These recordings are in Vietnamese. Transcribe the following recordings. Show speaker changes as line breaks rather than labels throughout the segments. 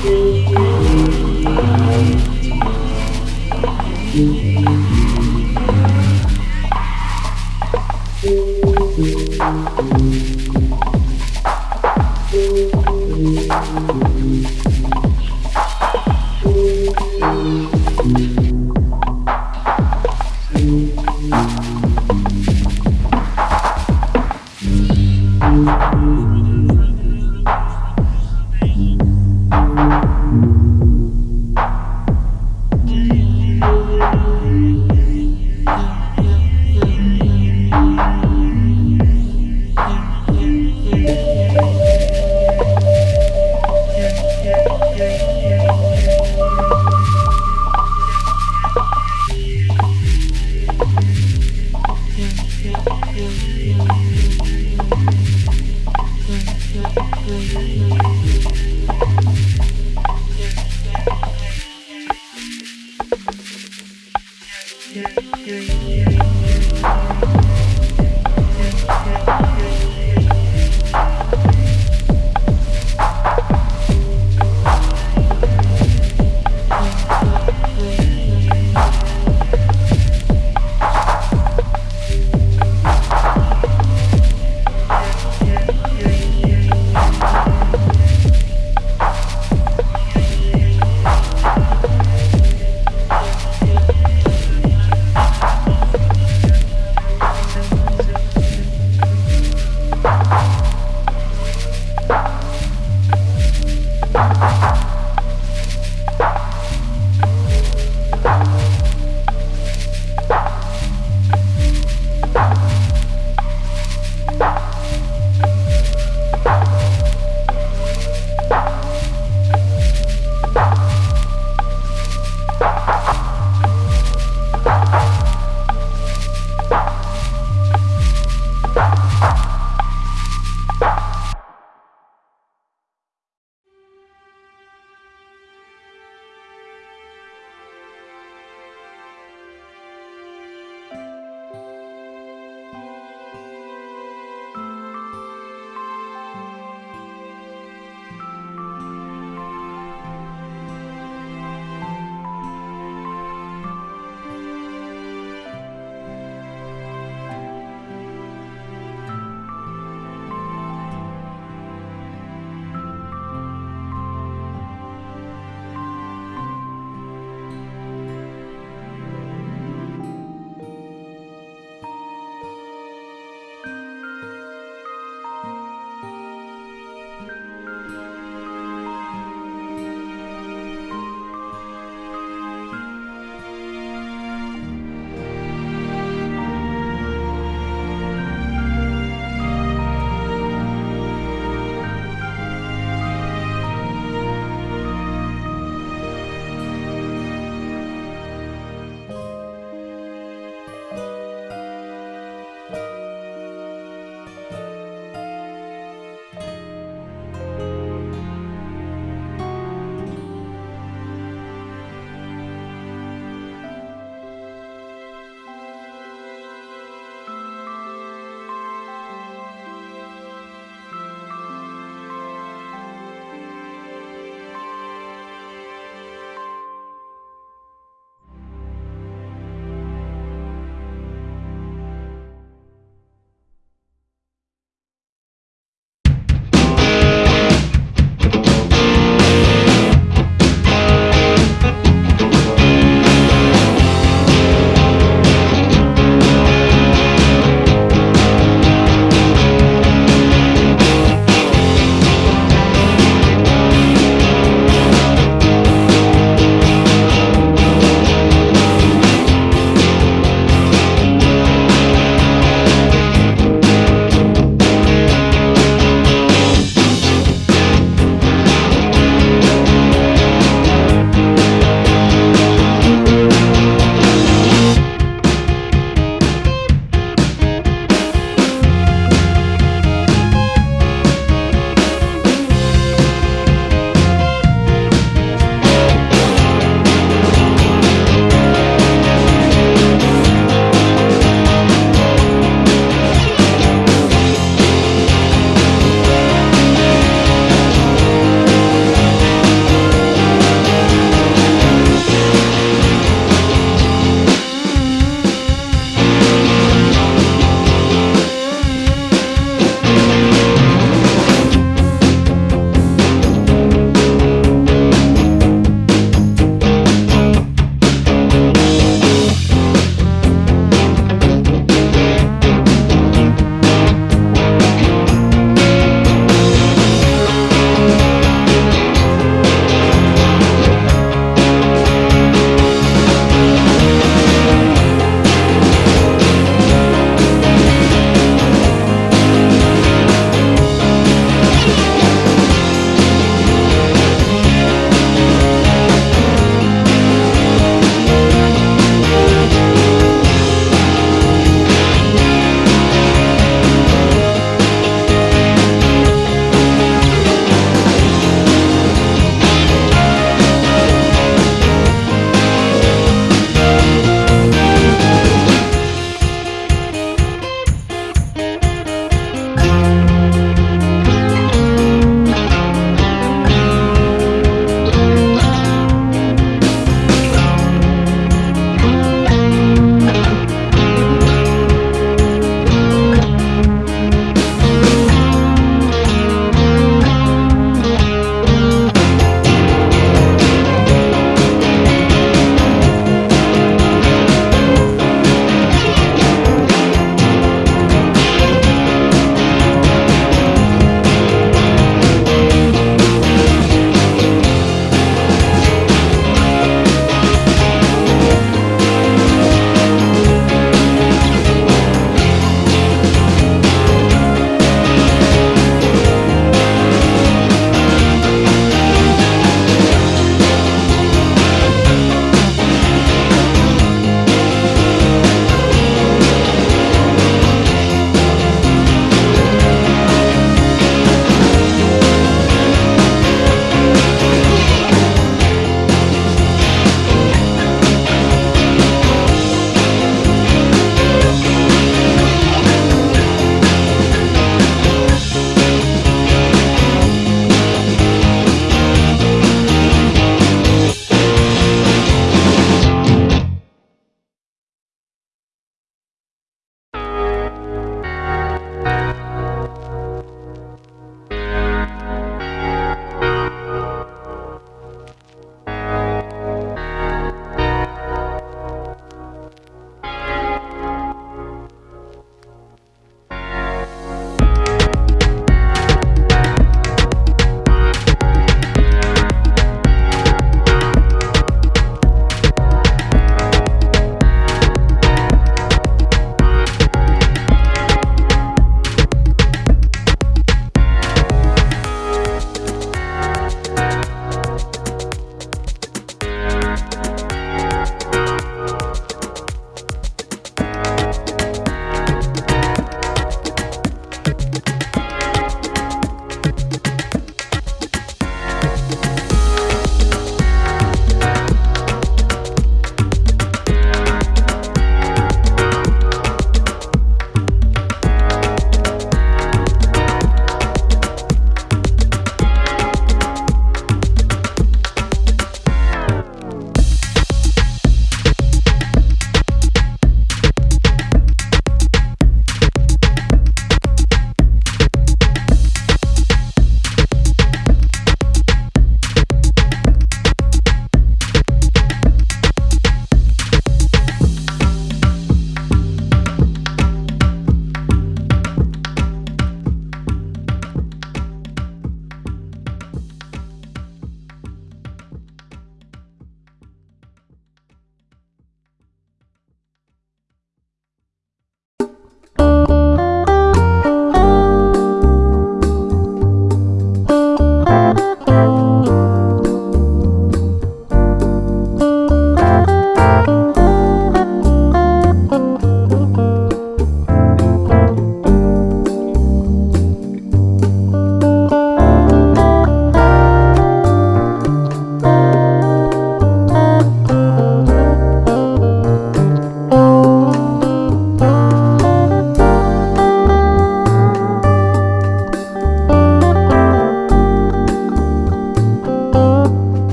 Thank you.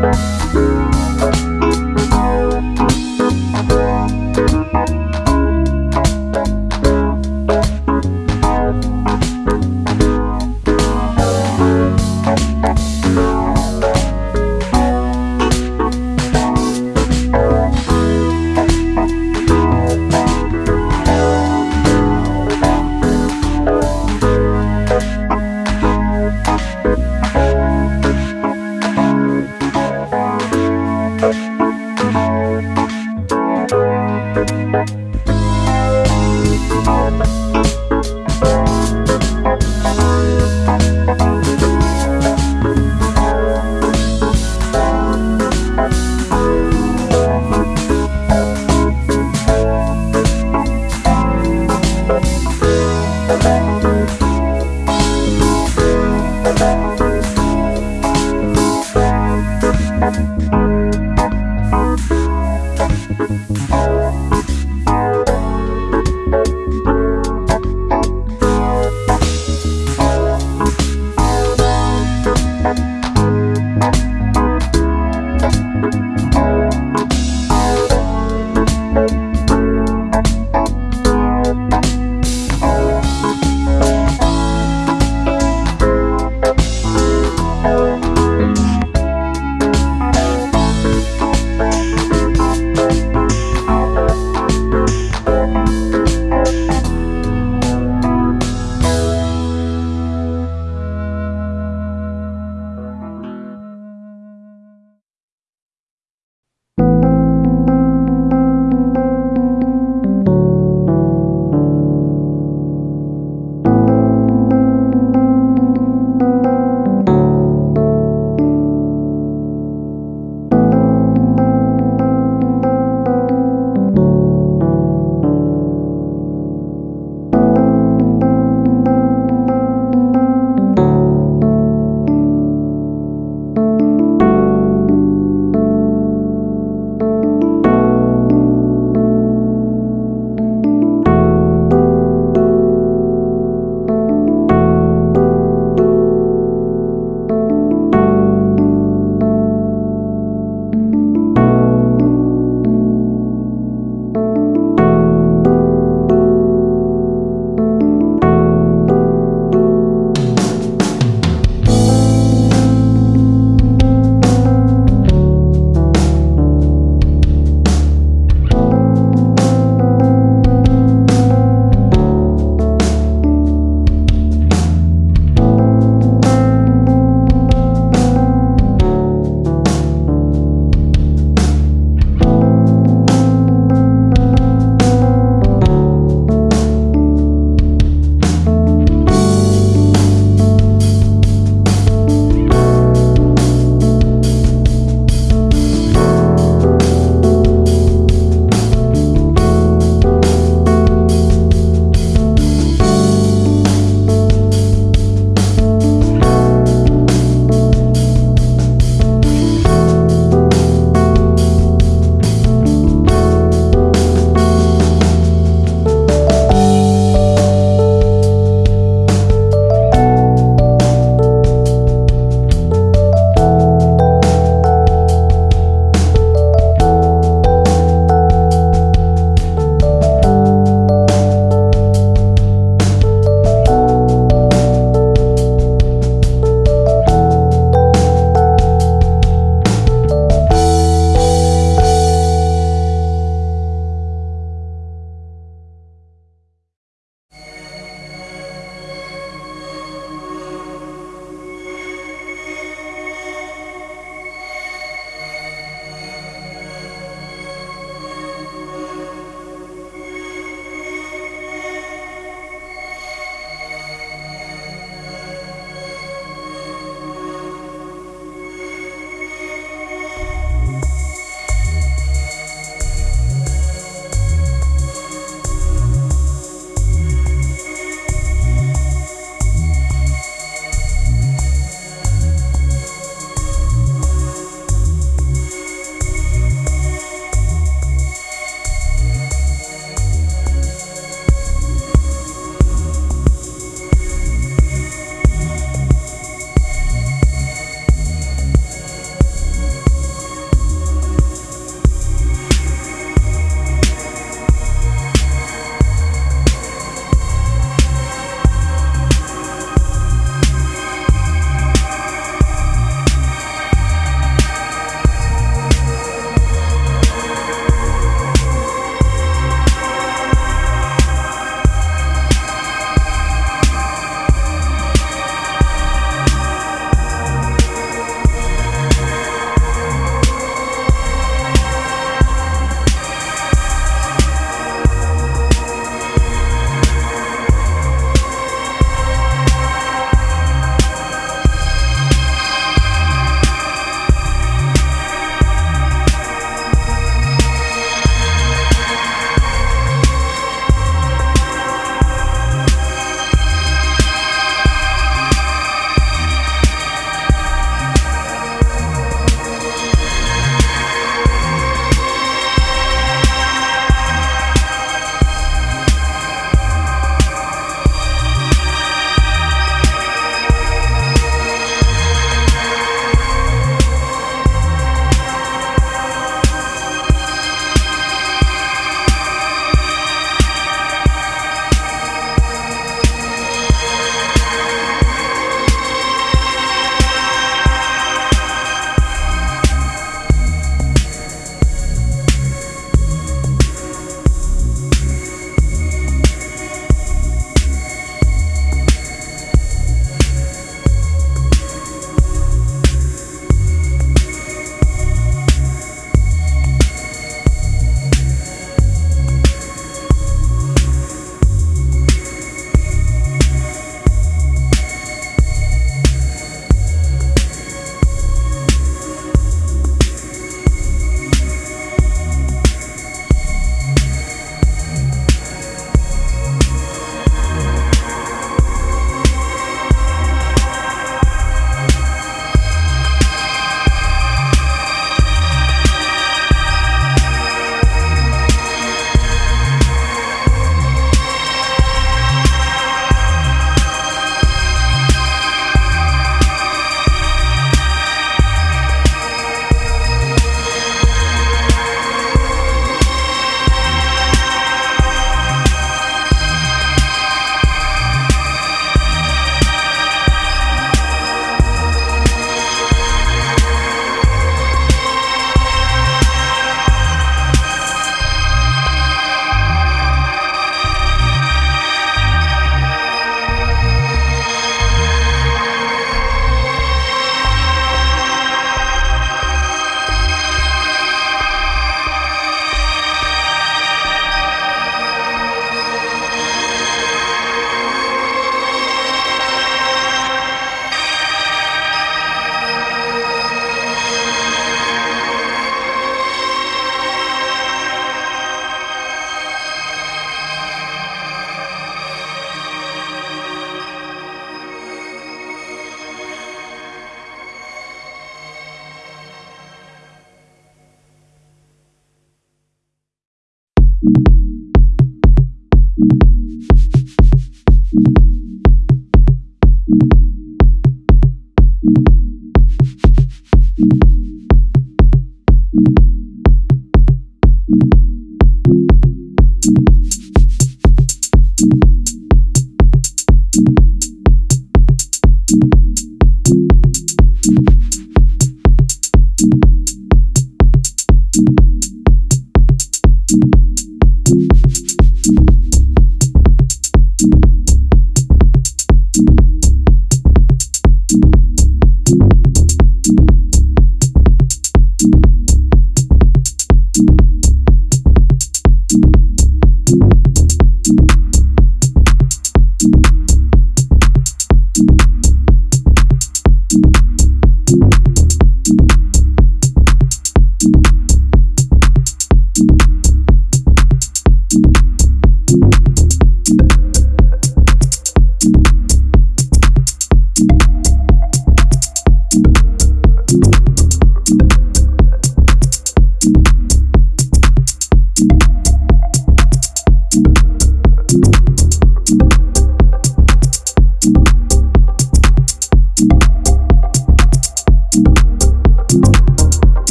Bye.